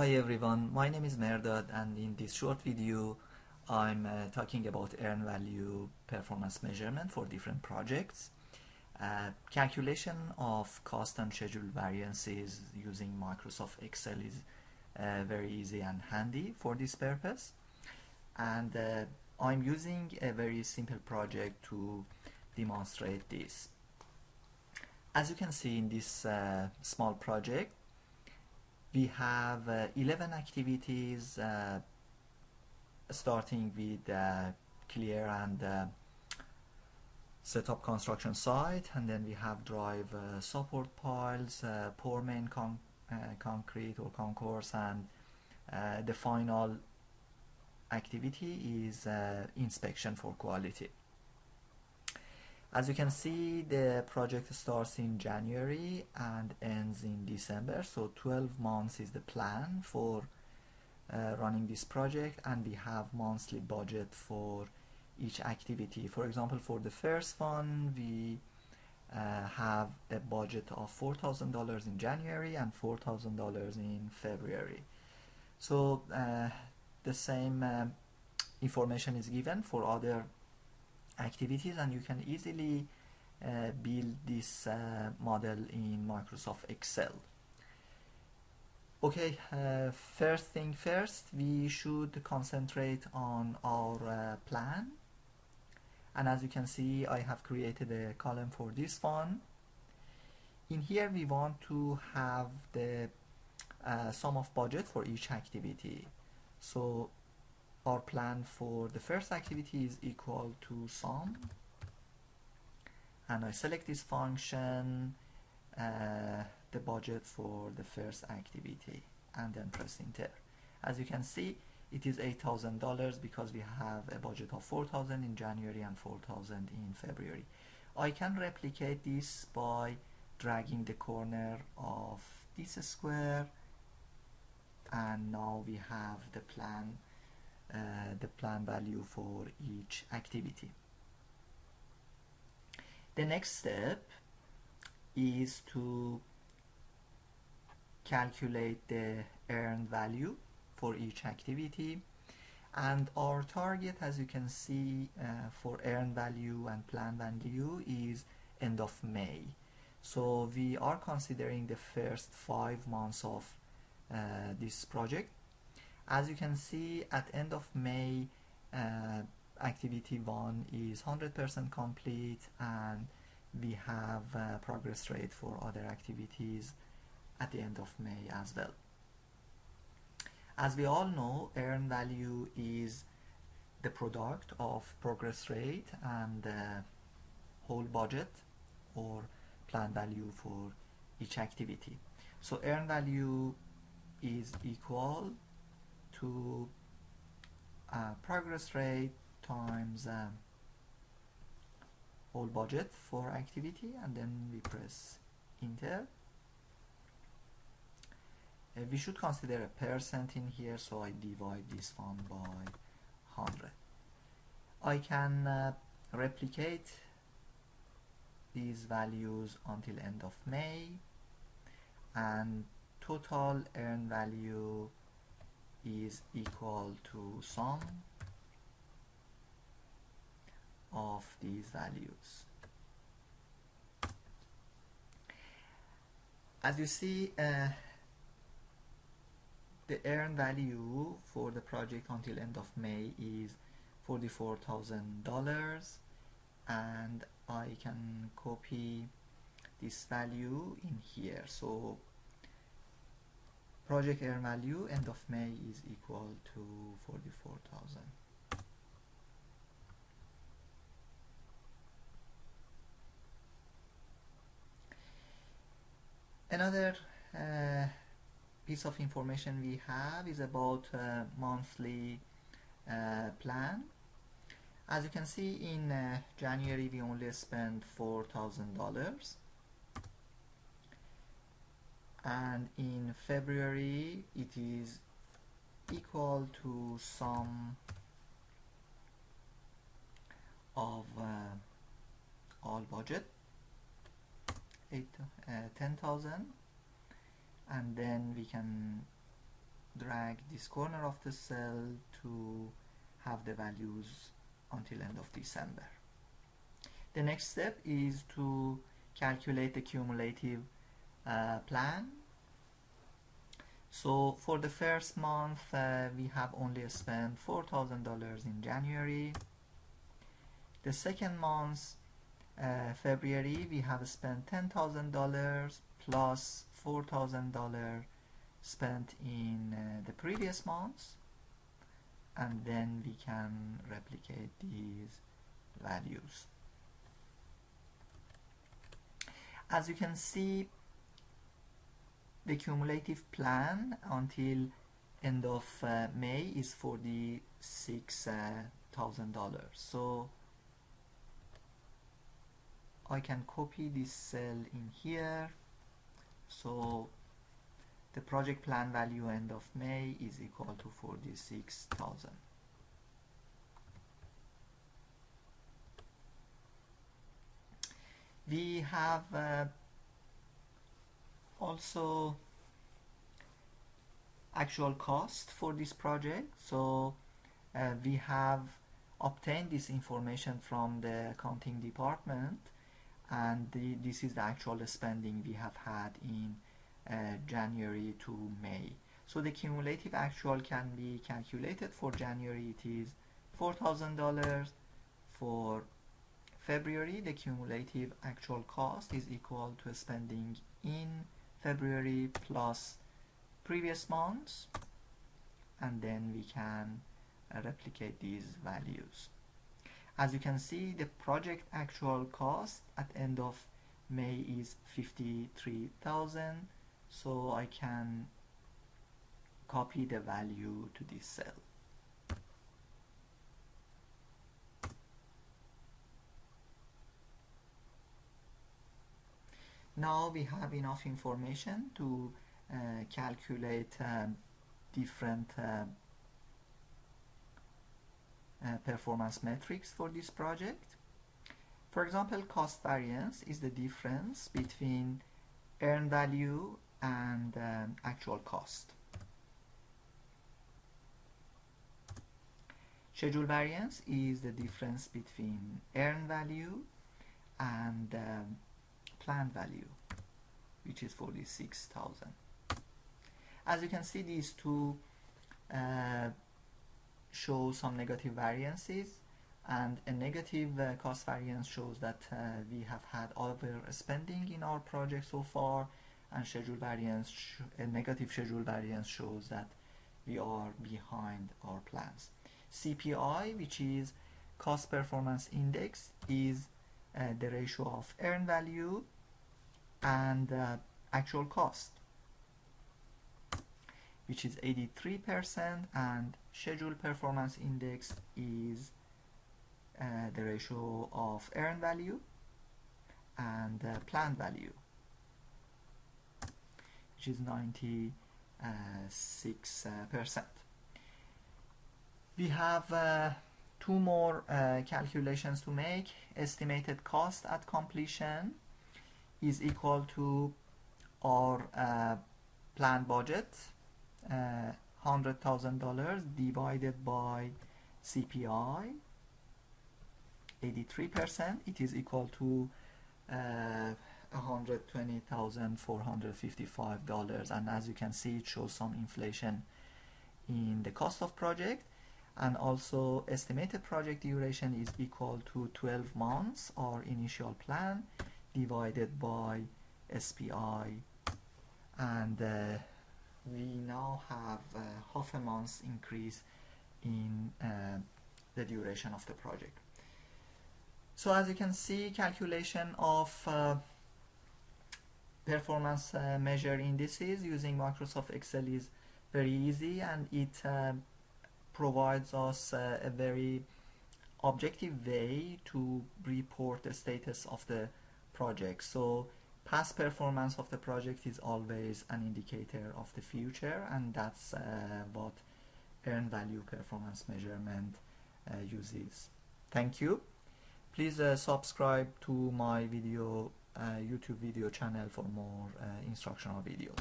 Hi everyone, my name is Merdad and in this short video I'm uh, talking about earn value performance measurement for different projects. Uh, calculation of cost and schedule variances using Microsoft Excel is uh, very easy and handy for this purpose and uh, I'm using a very simple project to demonstrate this. As you can see in this uh, small project we have uh, 11 activities uh, starting with uh, clear and uh, set up construction site and then we have drive uh, support piles, uh, pour main con concrete or concourse and the final activity is inspection for quality. As you can see, the project starts in January and ends in December. So 12 months is the plan for uh, running this project and we have monthly budget for each activity. For example, for the first one, we uh, have a budget of $4,000 in January and $4,000 in February. So uh, the same um, information is given for other activities and you can easily uh, build this uh, model in Microsoft Excel. Okay, uh, first thing first, we should concentrate on our uh, plan. And as you can see, I have created a column for this one. In here, we want to have the uh, sum of budget for each activity. So our plan for the first activity is equal to sum. And I select this function uh, the budget for the first activity and then press enter. As you can see it is $8,000 because we have a budget of 4,000 in January and 4,000 in February. I can replicate this by dragging the corner of this square and now we have the plan uh, the plan value for each activity. The next step is to calculate the earned value for each activity. And our target as you can see uh, for earned value and plan value is end of May. So we are considering the first five months of uh, this project as you can see at end of May uh, activity 1 is 100% complete and we have uh, progress rate for other activities at the end of May as well. As we all know, earn value is the product of progress rate and uh, whole budget or plan value for each activity. So earn value is equal to uh, progress rate times um, whole budget for activity and then we press enter uh, we should consider a percent in here so I divide this one by 100 I can uh, replicate these values until end of May and total earned value is equal to sum of these values. As you see, uh, the earned value for the project until end of May is $44,000 and I can copy this value in here. So project earn value end of May is equal to 44,000 another uh, piece of information we have is about uh, monthly uh, plan. As you can see in uh, January we only spent $4,000 and in February it is equal to sum of uh, all budget eight uh, 10,000 and then we can drag this corner of the cell to have the values until end of December. The next step is to calculate the cumulative uh, plan. So for the first month, uh, we have only spent $4,000 in January. The second month, uh, February, we have spent $10,000 plus $4,000 spent in uh, the previous months and then we can replicate these values as you can see the cumulative plan until end of uh, May is $46,000 uh, so I can copy this cell in here. So the project plan value end of May is equal to 46,000 we have uh, also actual cost for this project. So uh, we have obtained this information from the accounting department and the, this is the actual spending we have had in uh, January to May. So the cumulative actual can be calculated. For January it is $4,000 for February, the cumulative actual cost is equal to spending in February plus previous months and then we can uh, replicate these values. As you can see, the project actual cost at end of May is 53,000 so I can copy the value to this cell. Now we have enough information to uh, calculate uh, different uh, uh, performance metrics for this project. For example, cost variance is the difference between earned value and um, actual cost. Schedule variance is the difference between earned value and um, planned value which is 46,000 as you can see these two uh, show some negative variances and a negative uh, cost variance shows that uh, we have had overspending in our project so far and schedule variance a negative schedule variance shows that we are behind our plans. CPI which is cost performance index is the ratio of earned value and uh, actual cost which is 83% and schedule performance index is uh, the ratio of earned value and uh, planned value which is 96%. Uh, we have uh, two more uh, calculations to make. Estimated cost at completion is equal to our uh, planned budget, uh, $100,000 divided by CPI, 83%, it is equal to uh, $120,455 and as you can see it shows some inflation in the cost of project and also estimated project duration is equal to 12 months our initial plan divided by SPI and uh, we now have uh, half a month's increase in uh, the duration of the project. So as you can see calculation of uh, performance uh, measure indices using Microsoft Excel is very easy and it uh, provides us uh, a very objective way to report the status of the project. So past performance of the project is always an indicator of the future and that's uh, what earned value performance measurement uh, uses. Thank you. Please uh, subscribe to my video uh, YouTube video channel for more uh, instructional videos.